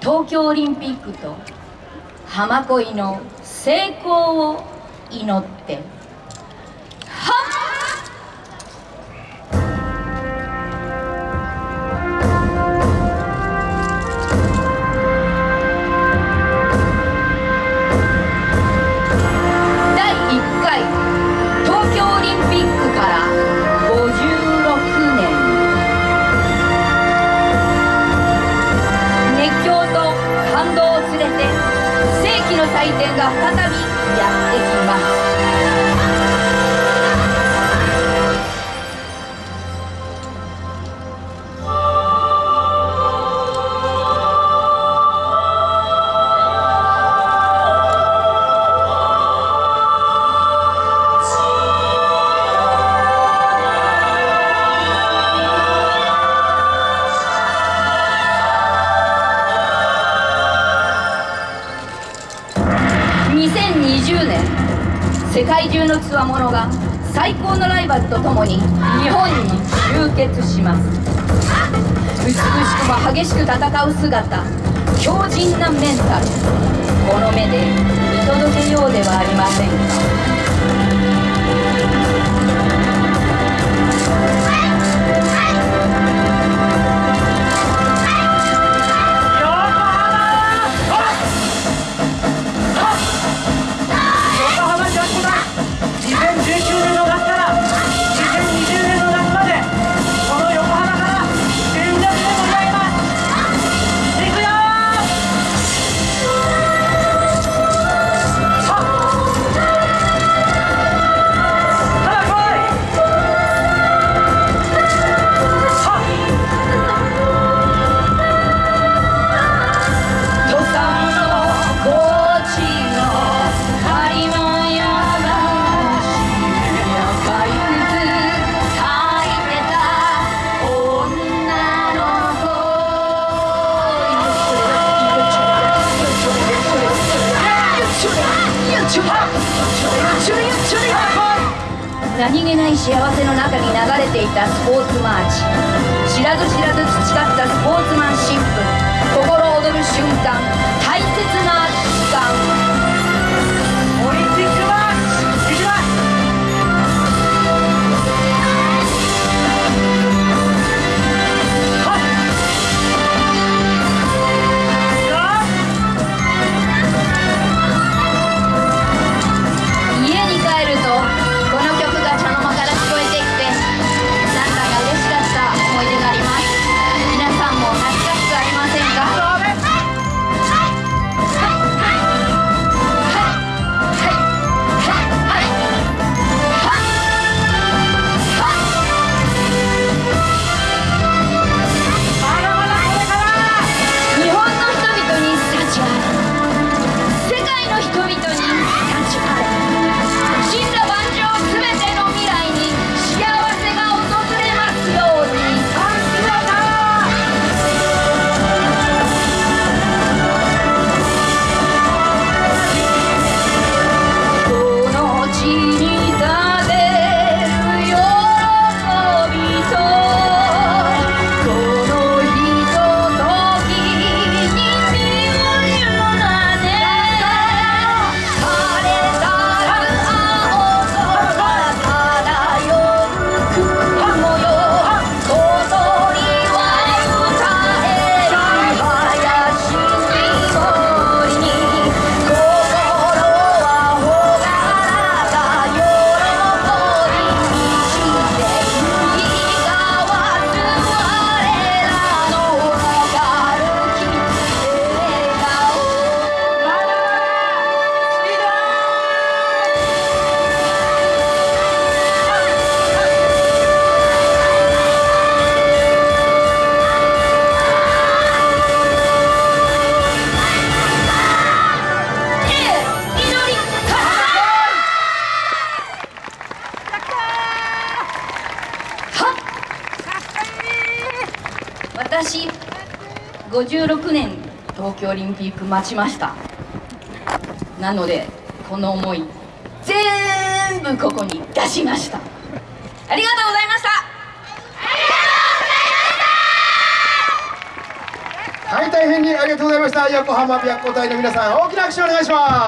東京オリンピックと浜恋の成功を祈って。God. 世界中の強者が最高のライバルと共に日本に集結します。美しくも激しく戦う姿強靭なメンタル。この目で見届けようではありませんか。何気ない幸せの中に流れていたスポーツマーチ。知らず知らず培ったスポーツマンシップ。心躍る瞬間。56年東京オリンピック待ちました。なのでこの思い全部ここに出しましたありがとうございました。ありがとうございました。はい、大変にありがとうございました。横浜白虎隊の皆さん大きな拍手をお願いします。